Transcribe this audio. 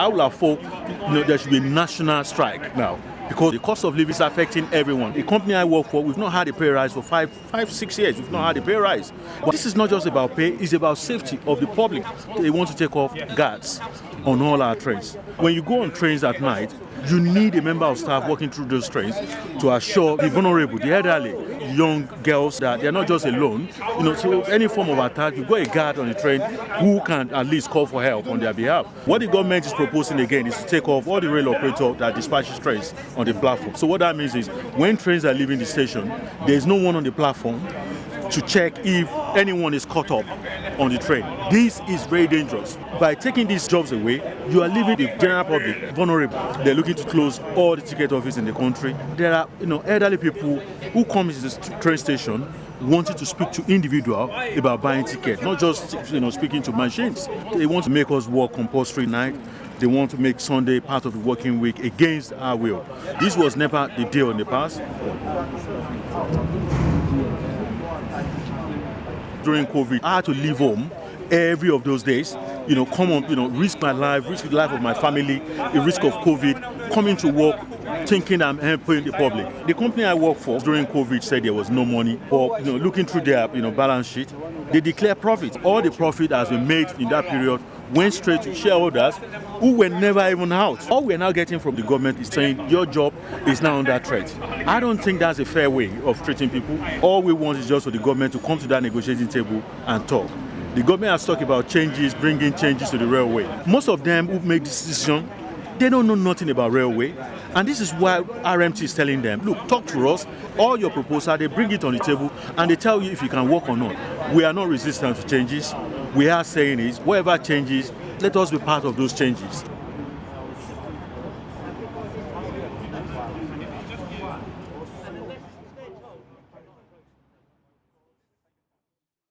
I would have thought you know, there should be a national strike now because the cost of living is affecting everyone. The company I work for, we've not had a pay rise for five, five, six years. We've not had a pay rise. But this is not just about pay, it's about safety of the public. They want to take off guards on all our trains. When you go on trains at night, you need a member of staff working through those trains to assure the vulnerable, the elderly, young girls that they're not just alone. You know, so any form of attack, you've got a guard on the train who can at least call for help on their behalf. What the government is proposing again is to take off all the rail operators that dispatches trains on the platform. So what that means is when trains are leaving the station, there's no one on the platform to check if anyone is caught up on the train. This is very dangerous. By taking these jobs away, you are leaving the general public vulnerable. They're looking to close all the ticket offices in the country. There are you know elderly people who comes to the train station wanting to speak to individual about buying tickets, not just you know speaking to machines. They want to make us work compulsory night. They want to make Sunday part of the working week against our will. This was never the deal in the past. during COVID, I had to leave home every of those days, you know, come on, you know, risk my life, risk the life of my family, the risk of COVID, coming to work, thinking I'm helping the public. The company I work for during COVID said there was no money, but you know, looking through their you know balance sheet, they declare profit. All the profit has been made in that period went straight to shareholders who were never even out. All we're now getting from the government is saying your job is now under threat. I don't think that's a fair way of treating people. All we want is just for the government to come to that negotiating table and talk. The government has talked about changes, bringing changes to the railway. Most of them who make this decision, they don't know nothing about railway. And this is why RMT is telling them, look, talk to us, all your proposal, they bring it on the table and they tell you if you can work or not. We are not resistant to changes we are saying is whatever changes, let us be part of those changes.